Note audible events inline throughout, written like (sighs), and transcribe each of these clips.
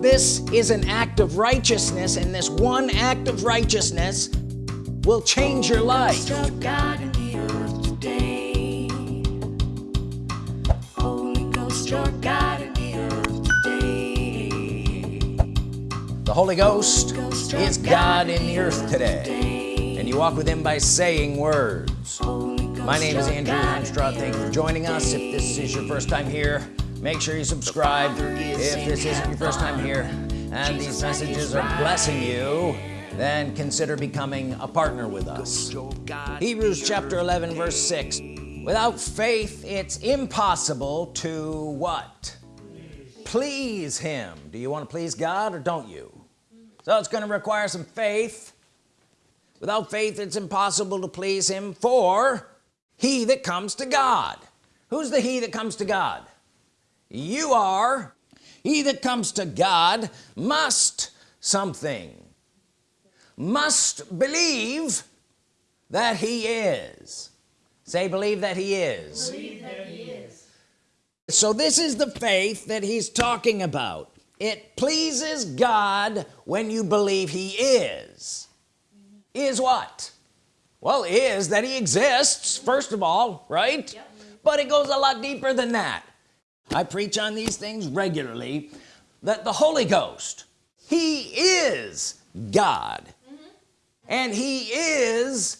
this is an act of righteousness and this one act of righteousness will change your life. The. Holy Ghost, your God in the earth today. the Holy Ghost is God in the earth today. and you walk with him by saying words. My name is Andrew Hemstraw thank you for joining us. If this is your first time here make sure you subscribe if this isn't your first time here and these messages are blessing you then consider becoming a partner with us. Hebrews chapter 11 verse 6 without faith it's impossible to what? Please him. Do you want to please God or don't you? So it's going to require some faith. Without faith it's impossible to please him for he that comes to God. Who's the he that comes to God you are. He that comes to God must something. Must believe that he is. Say believe that he is, that he is. so this is the faith that he's talking about. It pleases God when you believe he is. Is what? Well is that he exists first of all right? Yep. but it goes a lot deeper than that I preach on these things regularly that the Holy Ghost he is God. Mm -hmm. and he is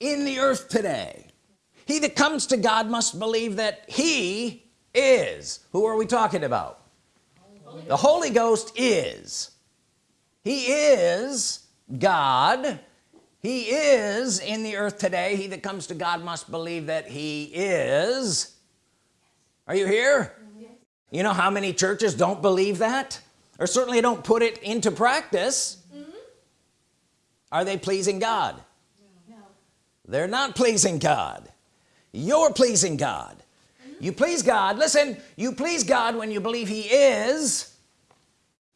in the earth today. He that comes to God must believe that he is. Who are we talking about? Holy the Holy Ghost is. He is God. He is in the earth today. He that comes to God must believe that he is are you here? You know how many churches don't believe that? Or certainly don't put it into practice. Mm -hmm. are they pleasing God? No. they're not pleasing God. You're pleasing God. Mm -hmm. you please God. Listen you please God when you believe he is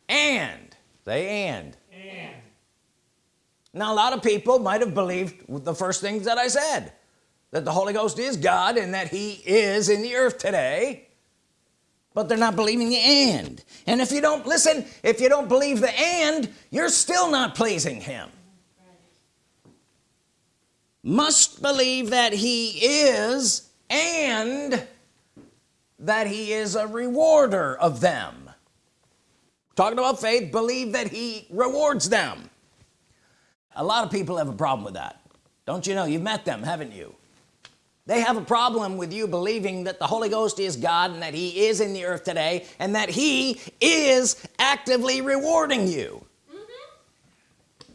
and. Say and. And. Now a lot of people might have believed the first things that I said that the Holy Ghost is God and that he is in the earth today. But they're not believing the and and if you don't listen if you don't believe the and you're still not pleasing him. Must believe that he is and that he is a rewarder of them. Talking about faith believe that he rewards them. A lot of people have a problem with that. Don't you know? You've met them haven't you they have a problem with you believing that the Holy Ghost is God and that he is in the earth today and that he is actively rewarding you. Mm -hmm.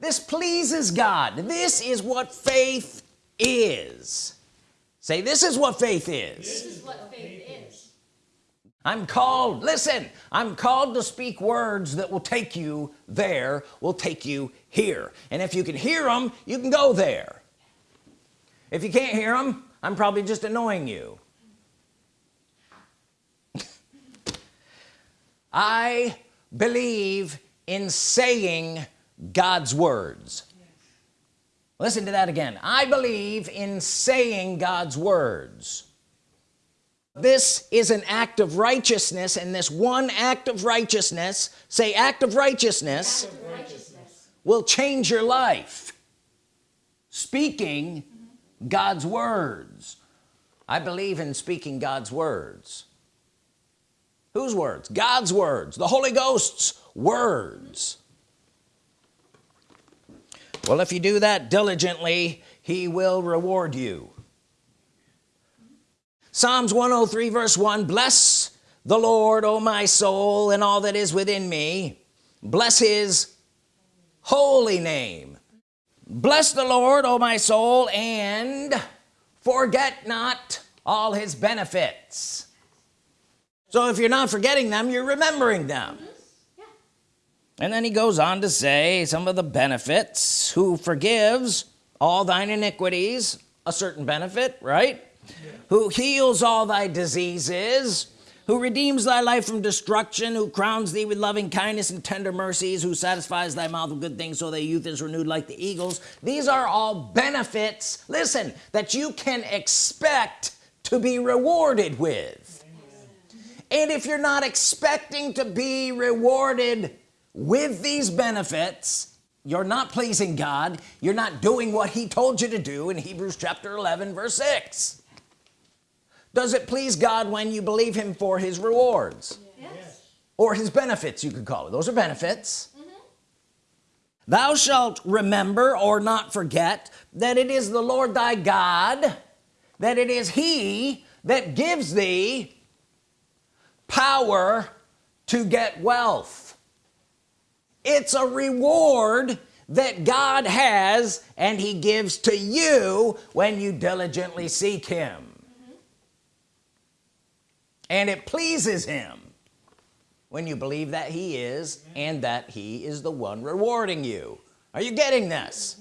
this pleases God. This is what faith is. Say this is what faith is, this is what faith is. I'm called listen I'm called to speak words that will take you there will take you here. And if you can hear them you can go there if you can't hear them I'm probably just annoying you. I believe in saying God's words. Listen to that again. I believe in saying God's words. This is an act of righteousness and this one act of righteousness say act of righteousness, act of righteousness. will change your life. Speaking God's words. I believe in speaking God's words. Whose words? God's words. The Holy Ghost's words. Well if you do that diligently he will reward you. Psalms 103 verse 1 bless the Lord O my soul and all that is within me. Bless his holy name bless the Lord O my soul and forget not all his benefits. So if you're not forgetting them you're remembering them. Yeah. and then he goes on to say some of the benefits. Who forgives all thine iniquities? A certain benefit right? Yeah. who heals all thy diseases who redeems thy life from destruction who crowns thee with loving kindness and tender mercies who satisfies thy mouth with good things so thy youth is renewed like the eagles. These are all benefits listen that you can expect to be rewarded with. And if you're not expecting to be rewarded with these benefits you're not pleasing God you're not doing what he told you to do in Hebrews chapter 11 verse 6 does it please God when you believe him for his rewards? Yes. or his benefits you could call it. Those are benefits. Mm-hmm. Thou shalt remember or not forget that it is the Lord thy God that it is he that gives thee power to get wealth. It's a reward that God has and he gives to you when you diligently seek him and it pleases him when you believe that he is and that he is the one rewarding you are you getting this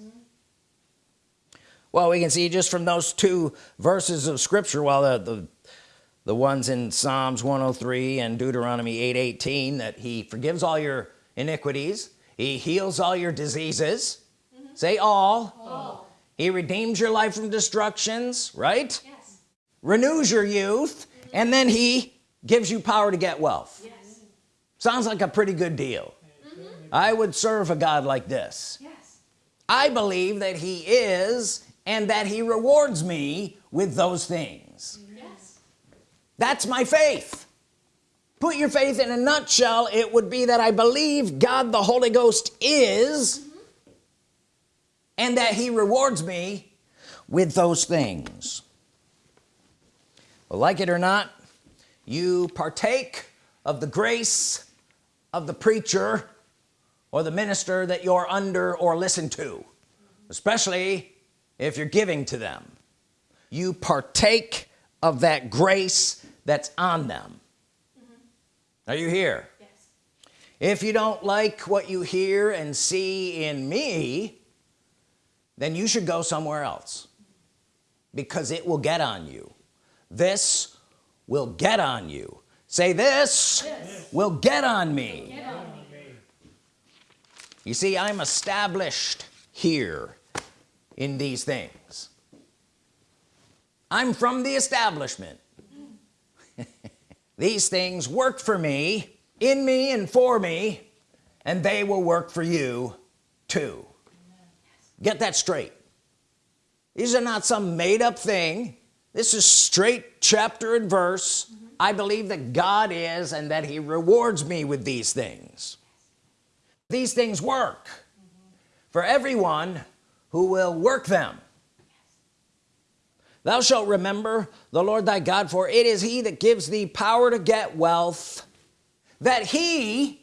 well we can see just from those two verses of scripture well the, the the ones in Psalms 103 and Deuteronomy 8:18 that he forgives all your iniquities he heals all your diseases say all. All. he redeems your life from destructions right Yes. renews your youth and then he gives you power to get wealth. Yes. sounds like a pretty good deal. Mm-hmm. I would serve a God like this. Yes. I believe that he is and that he rewards me with those things. Yes. that's my faith. Put your faith in a nutshell. It would be that I believe God the Holy Ghost is mm-hmm. and that he rewards me with those things well, like it or not you partake of the grace of the preacher or the minister that you're under or listen to especially if you're giving to them. You partake of that grace that's on them. Mm-hmm. Are you here? Yes. if you don't like what you hear and see in me then you should go somewhere else because it will get on you this will get on you. Say this will get on me. Get on me. you see I'm established here in these things. I'm from the establishment. (laughs) These things work for me in me and for me and they will work for you too. Get that straight. These are not some made-up thing this is straight chapter and verse. I believe that God is and that he rewards me with these things. These things work for everyone who will work them. Thou shalt remember the Lord thy God for it is he that gives thee power to get wealth that he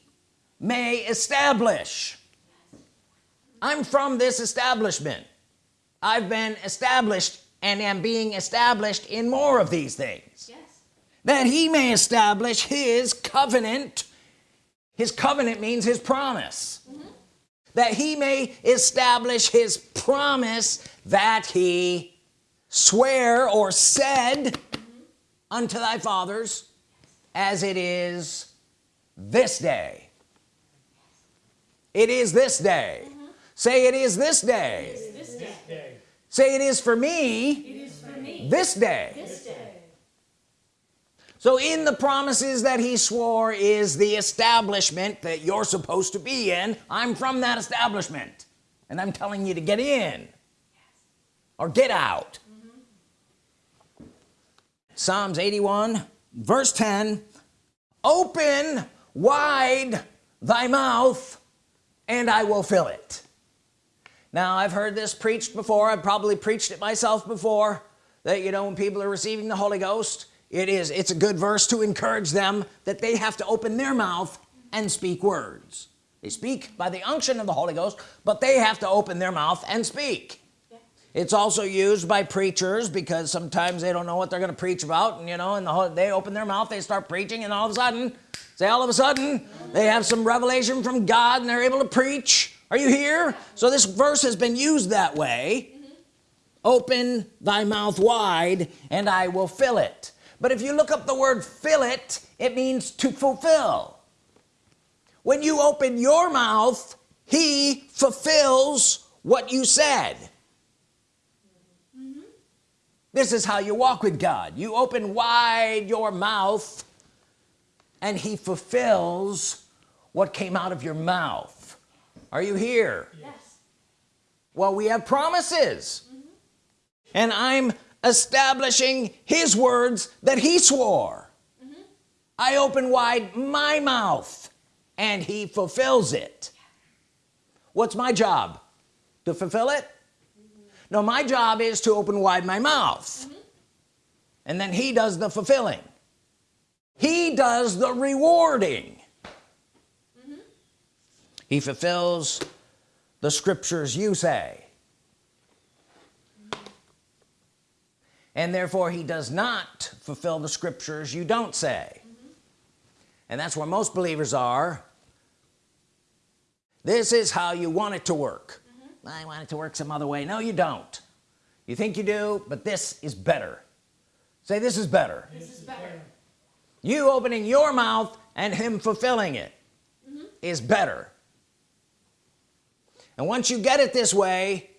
may establish. I'm from this establishment. I've been established and am being established in more of these things. Yes. that he may establish his covenant. His covenant means his promise. Mm-hmm. That he may establish his promise that he swear or said mm-hmm. unto thy fathers as it is this day. It is this day. Mm-hmm. Say it is this day. This day. Say it is for me for me. this day This day. so in the promises that he swore is the establishment that you're supposed to be in I'm from that establishment and I'm telling you to get in or get out Psalms 81 verse 10 open wide thy mouth and I will fill it now I've heard this preached before. I've probably preached it myself before that you know when people are receiving the Holy Ghost it is it's a good verse to encourage them that they have to open their mouth and speak words. They speak by the unction of the Holy Ghost but they have to open their mouth and speak. Yeah. it's also used by preachers because sometimes they don't know what they're going to preach about and you know and the whole, they open their mouth they start preaching and all of a sudden say all of a sudden they have some revelation from God and they're able to preach are you here? So this verse has been used that way. Open thy mouth wide and I will fill it. But if you look up the word fill it it means to fulfill. When you open your mouth he fulfills what you said. This is how you walk with God. You open wide your mouth and he fulfills what came out of your mouth are you here? Yes. well we have promises. Mm-hmm. And I'm establishing his words that he swore. Mm-hmm. I open wide my mouth and he fulfills it. What's my job? To fulfill it? Mm-hmm. No my job is to open wide my mouth. And then he does the fulfilling. He does the rewarding he fulfills the scriptures you say. And therefore he does not fulfill the scriptures you don't say. And that's where most believers are. This is how you want it to work. Mm-hmm. I want it to work some other way. No you don't. You think you do but this is better. Say this is better. This is better. you opening your mouth and him fulfilling it mm-hmm. is better and once you get it this way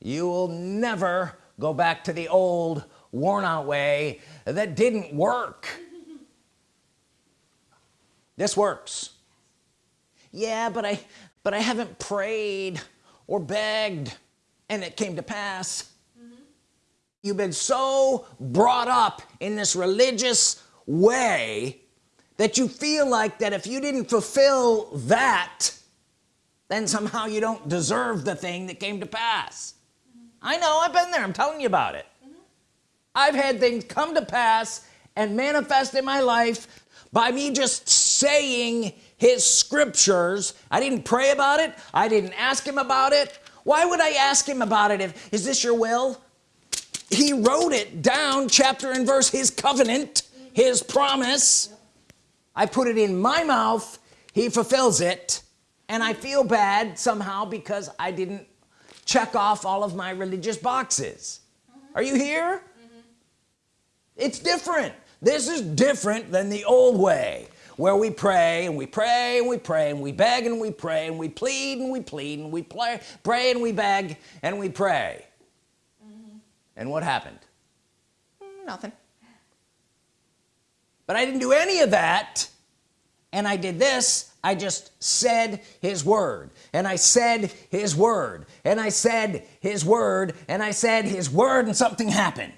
you will never go back to the old worn-out way that didn't work. (laughs) This works. Yeah but I but I haven't prayed or begged and it came to pass. Mm-hmm. You've been so brought up in this religious way that you feel like that if you didn't fulfill that then somehow you don't deserve the thing that came to pass. I know I've been there I'm telling you about it. I've had things come to pass and manifest in my life by me just saying his scriptures. I didn't pray about it I didn't ask him about it. Why would I ask him about it if is this your will? He wrote it down chapter and verse his covenant his promise. I put it in my mouth he fulfills it and I feel bad somehow because I didn't check off all of my religious boxes. Are you here? It's different. This is different than the old way where we pray and we pray and we pray and we beg and we pray and we plead and we plead and we play, pray and we beg and we pray. And what happened? Mm, nothing. But I didn't do any of that and I did this I just said his word and I said his word and I said his word and I said his word and something happened.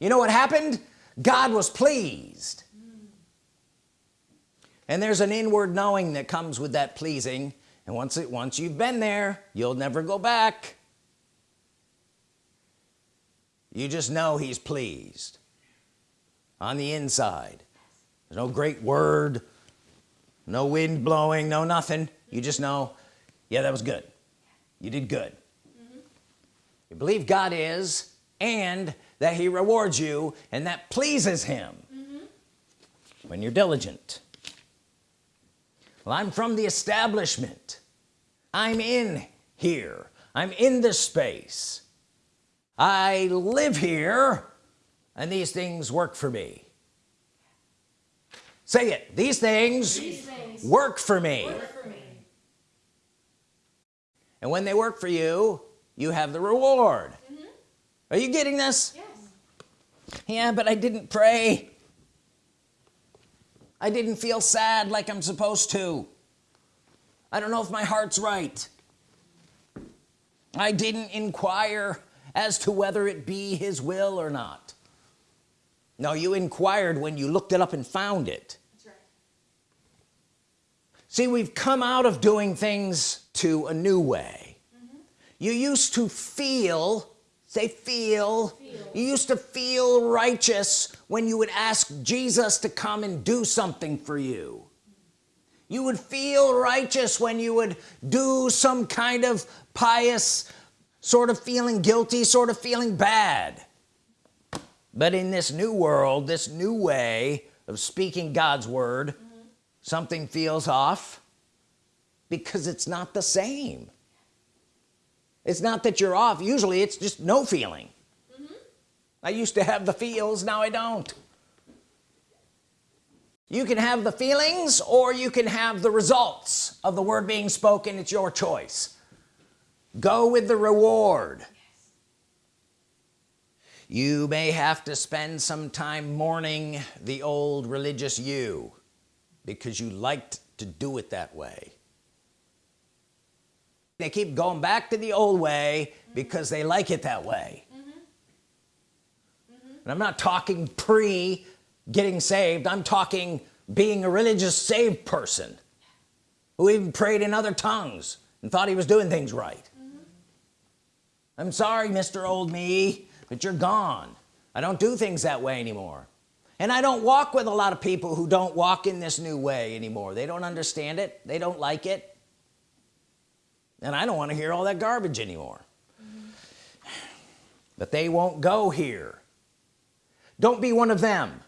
You know what happened? God was pleased. And there's an inward knowing that comes with that pleasing and once it once you've been there you'll never go back. You just know he's pleased on the inside. There's no great word no wind blowing no nothing. You just know yeah that was good. You did good. You believe God is and that he rewards you and that pleases him. When you're diligent. Well I'm from the establishment. I'm in here. I'm in this space. I live here and these things work for me say it. These things, These things work for me. work for me. and when they work for you you have the reward. Mm-hmm. Are you getting this? Yes. yeah but I didn't pray. I didn't feel sad like I'm supposed to. I don't know if my heart's right. I didn't inquire as to whether it be his will or not no you inquired when you looked it up and found it That's right. see we've come out of doing things to a new way mm-hmm. you used to feel say feel. Feel. you used to feel righteous when you would ask Jesus to come and do something for you you would feel righteous when you would do some kind of pious sort of feeling guilty sort of feeling bad but in this new world this new way of speaking God's Word something feels off because it's not the same. It's not that you're off. Usually it's just no feeling. Mm-hmm. I used to have the feels now I don't. You can have the feelings or you can have the results of the word being spoken. It's your choice. Go with the reward you may have to spend some time mourning the old religious you because you liked to do it that way. They keep going back to the old way because they like it that way. And I'm not talking pre getting saved. I'm talking being a religious saved person who even prayed in other tongues and thought he was doing things right. I'm sorry mr. old me but you're gone. I don't do things that way anymore. And I don't walk with a lot of people who don't walk in this new way anymore. They don't understand it. They don't like it. And I don't want to hear all that garbage anymore. (sighs) But they won't go here. Don't be one of them.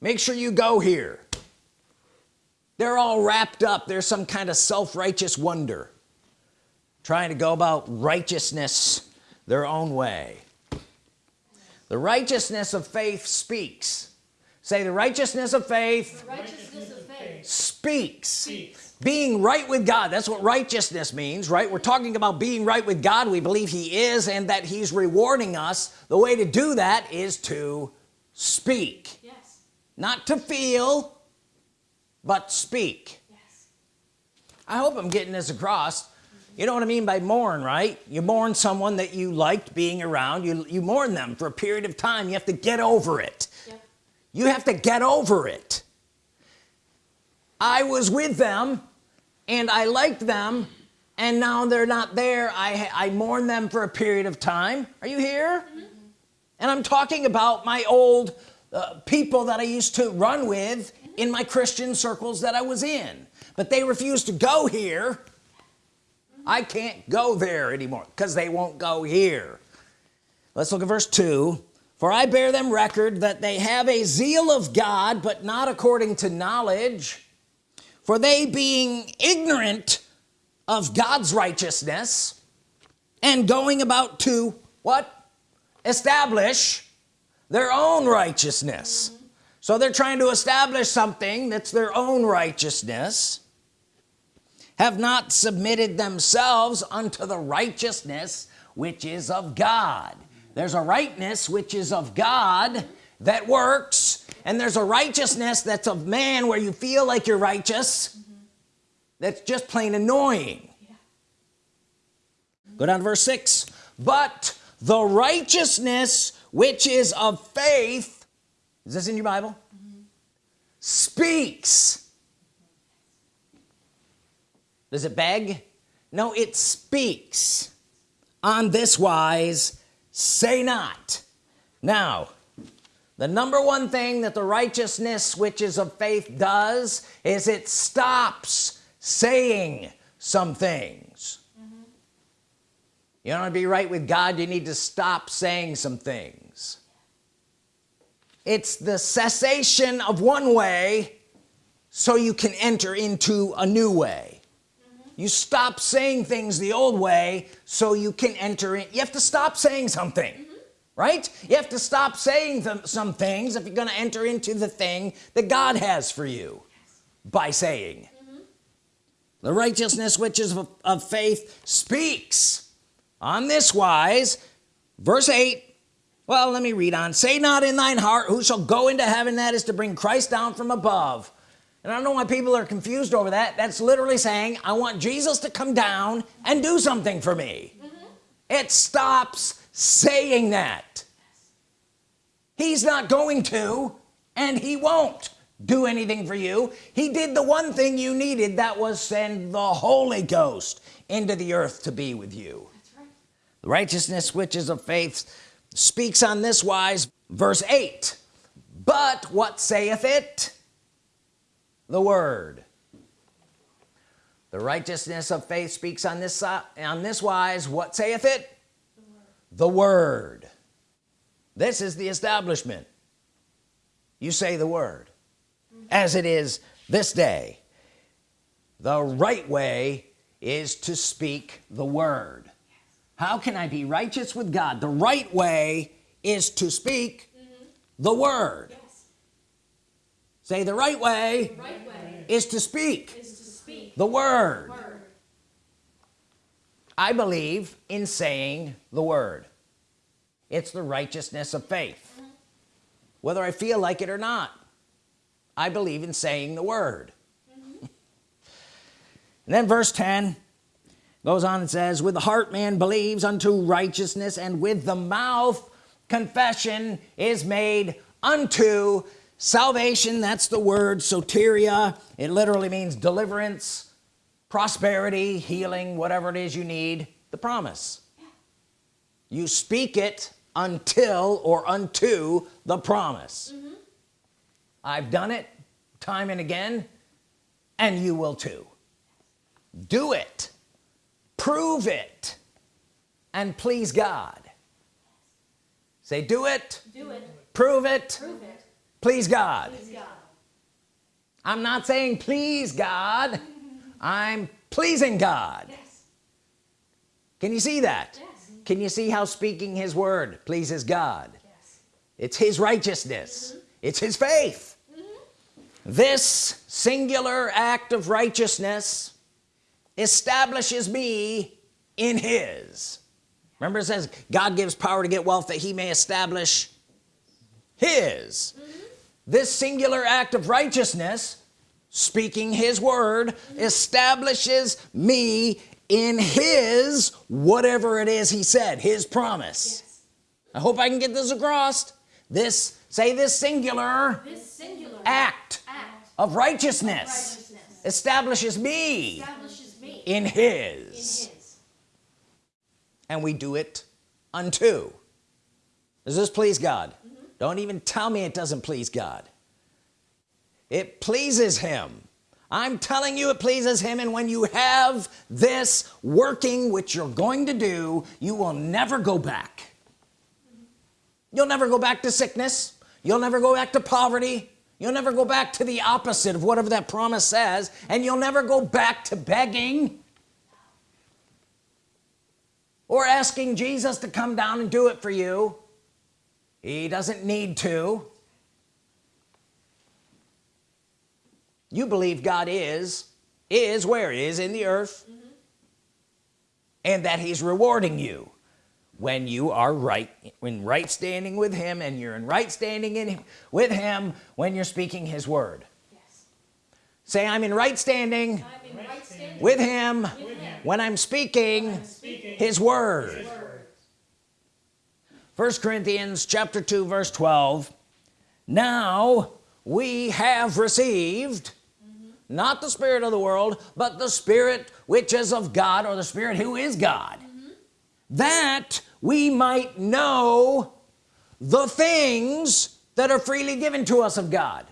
Make sure you go here. They're all wrapped up. There's some kind of self-righteous wonder. Trying to go about righteousness their own way the righteousness of faith speaks. Say the righteousness of faith Righteousness of faith speaks. speaks. being right with God that's what righteousness means right? We're talking about being right with God. We believe he is and that he's rewarding us. The way to do that is to speak. Yes. not to feel but speak. Yes. I hope I'm getting this across you know what I mean by mourn right? You mourn someone that you liked being around. You you mourn them for a period of time. You have to get over it. Yep. you have to get over it. I was with them and I liked them and now they're not there. I, I mourn them for a period of time. Are you here? And I'm talking about my old uh, people that I used to run with in my Christian circles that I was in. But they refused to go here I can't go there anymore because they won't go here. Let's look at verse 2 for I bear them record that they have a zeal of God but not according to knowledge. For they being ignorant of God's righteousness and going about to what? Establish their own righteousness. So they're trying to establish something that's their own righteousness have not submitted themselves unto the righteousness which is of God. There's a rightness which is of God that works and there's a righteousness that's of man where you feel like you're righteous that's just plain annoying. Go down to verse 6 but the righteousness which is of faith is this in your Bible? Mm-hmm. Speaks does it beg? No it speaks on this wise say not. Now the number one thing that the righteousness which is of faith does is it stops saying some things. You want to be right with God you need to stop saying some things. It's the cessation of one way so you can enter into a new way you stop saying things the old way so you can enter in. You have to stop saying something right? You have to stop saying some things if you're going to enter into the thing that God has for you by saying. The righteousness which is of, of faith speaks on this wise. Verse 8 well let me read on. Say not in thine heart who shall go into heaven that is to bring Christ down from above and I don't know why people are confused over that. That's literally saying I want Jesus to come down and do something for me. Mm-hmm. It stops saying that. He's not going to and he won't do anything for you. He did the one thing you needed that was send the Holy Ghost into the earth to be with you. That's right. the righteousness which is of faith speaks on this wise. Verse 8 but what saith it the word. The righteousness of faith speaks on this si- on this wise. What saith it? The word. This is the establishment. You say the word. As it is this day the right way is to speak the word. How can I be righteous with God? The right way is to speak the word. Yes. Say the right way right way is to speak is to speak the word. Word. I believe in saying the word. It's the righteousness of faith. Whether I feel like it or not I believe in saying the word. And (laughs) then verse 10 goes on and says with the heart man believes unto righteousness and with the mouth confession is made unto salvation that's the word soteria. It literally means deliverance prosperity healing whatever it is you need the promise. You speak it until or unto the promise. Mm-hmm. I've done it time and again and you will too. Do it. Prove it. And please God. Say do it. Do it. prove it. Prove it. Please God. Please God. I'm not saying please God. I'm pleasing God. Yes. can you see that? Yes. can you see how speaking his word pleases God? Yes. it's his righteousness. Mm-hmm. It's his faith. Mm-hmm. This singular act of righteousness establishes me in his. Remember it says God gives power to get wealth that he may establish his mm-hmm. This singular act of righteousness speaking his word establishes me in his whatever it is he said his promise Yes. I hope I can get this across this say this singular This singular act act of righteousness righteousness establishes me establishes me in his. in His. and we do it unto does this please God don't even tell me it doesn't please God. It pleases him. I'm telling you it pleases him and when you have this working which you're going to do you will never go back. You'll never go back to sickness. You'll never go back to poverty. You'll never go back to the opposite of whatever that promise says and you'll never go back to begging or asking Jesus to come down and do it for you he doesn't need to. You believe God is is where? Is in the earth. Mm-hmm. And that he's rewarding you when you are right in right standing with him and you're in right standing in with him when you're speaking his word. Yes. say I'm in right standing I'm in right standing with him with Him. when I'm speaking his word first Corinthians chapter 2 verse 12 now we have received not the spirit of the world but the spirit which is of God or the spirit who is God that we might know the things that are freely given to us of God.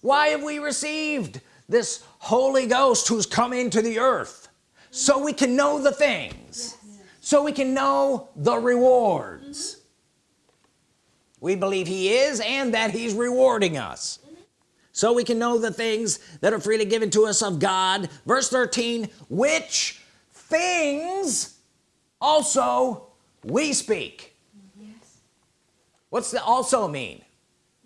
Why have we received this Holy Ghost who's come into the earth? So we can know the things so we can know the rewards. Mm-hmm. We believe he is and that he's rewarding us. Mm-hmm. So we can know the things that are freely given to us of God. Verse 13 which things also we speak. Yes. what's the also mean?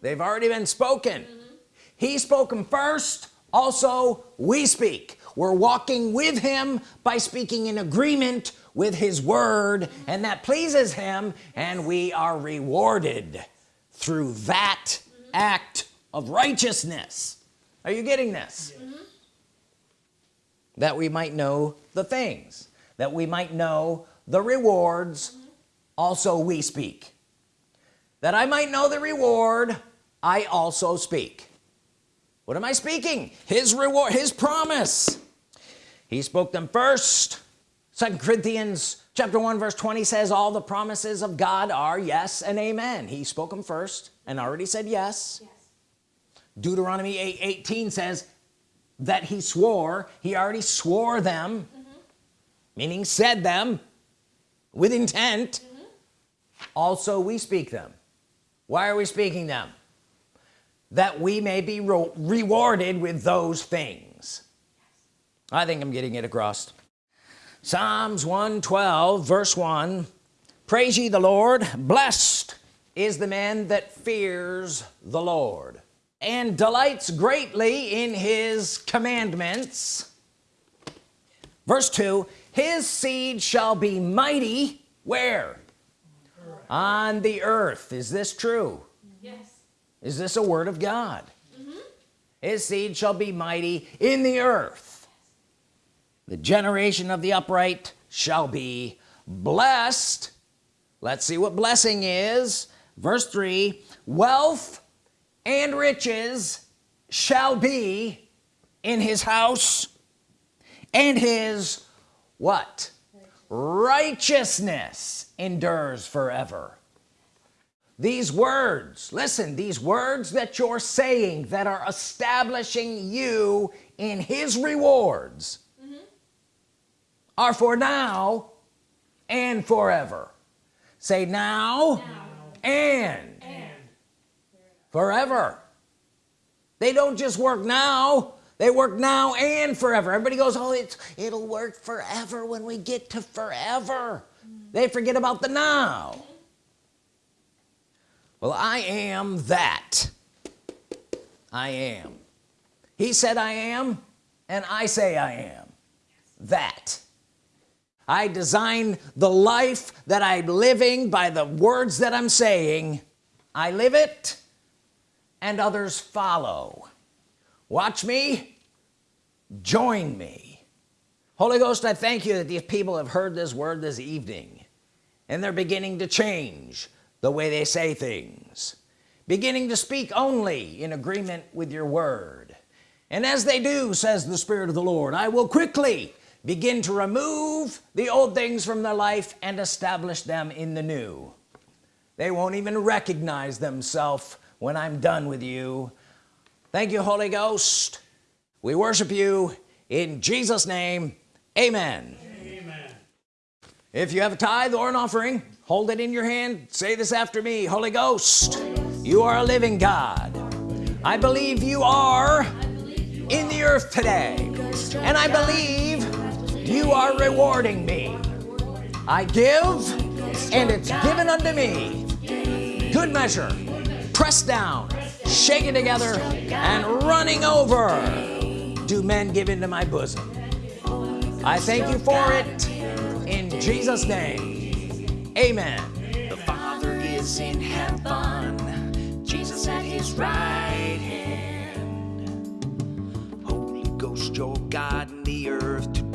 They've already been spoken. Mm-hmm. He spoke them first also we speak. We're walking with him by speaking in agreement with his word and that pleases him and we are rewarded through that act of righteousness. Are you getting this? Mm-hmm. That we might know the things that we might know the rewards mm-hmm. also we speak. That I might know the reward I also speak. What am I speaking? His reward his promise. He spoke them first second Corinthians chapter 1 verse 20 says all the promises of God are yes and amen. He spoke them first and already said yes. Yes. Deuteronomy 8 18 says that he swore he already swore them mm-hmm. meaning said them with intent. Mm-hmm. Also we speak them. Why are we speaking them? That we may be rewarded with those things. I think I'm getting it across Psalms 112 verse 1 praise ye the Lord. Blessed is the man that fears the Lord and delights greatly in his commandments. Verse 2 his seed shall be mighty where? On the earth. Is this true? Yes. is this a word of God? Mm -hmm. his seed shall be mighty in the earth the generation of the upright shall be blessed. Let's see what blessing is. Verse 3 wealth and riches shall be in his house and his what? Righteousness endures forever. These words listen these words that you're saying that are establishing you in his rewards are for now and forever. Say now, And, forever. They don't just work now. They work now and forever. Everybody goes oh it's it'll work forever when we get to forever. Mm-hmm. They forget about the now. Well I am that. I am. He said I am and I say I am. That I design the life that I'm living by the words that I'm saying. I live it and others follow. Watch me. Join me. Holy Ghost I thank you that these people have heard this word this evening and they're beginning to change the way they say things beginning to speak only in agreement with your word. And as they do says the Spirit of the Lord I will quickly begin to remove the old things from their life and establish them in the new. They won't even recognize themselves when I'm done with you. Thank you Holy Ghost. We worship you in Jesus name. Amen. Amen. if you have a tithe or an offering hold it in your hand. Say this after me Holy Ghost you are a living God. I believe you are in the earth today. and I believe you are rewarding me. I give and it's given unto me. Good measure. Pressed down. Shaken together and running over. Do men give into my bosom? I thank you for it in Jesus name. Amen. The Father is in heaven, Jesus at his right hand. Holy Ghost, your God in the earth.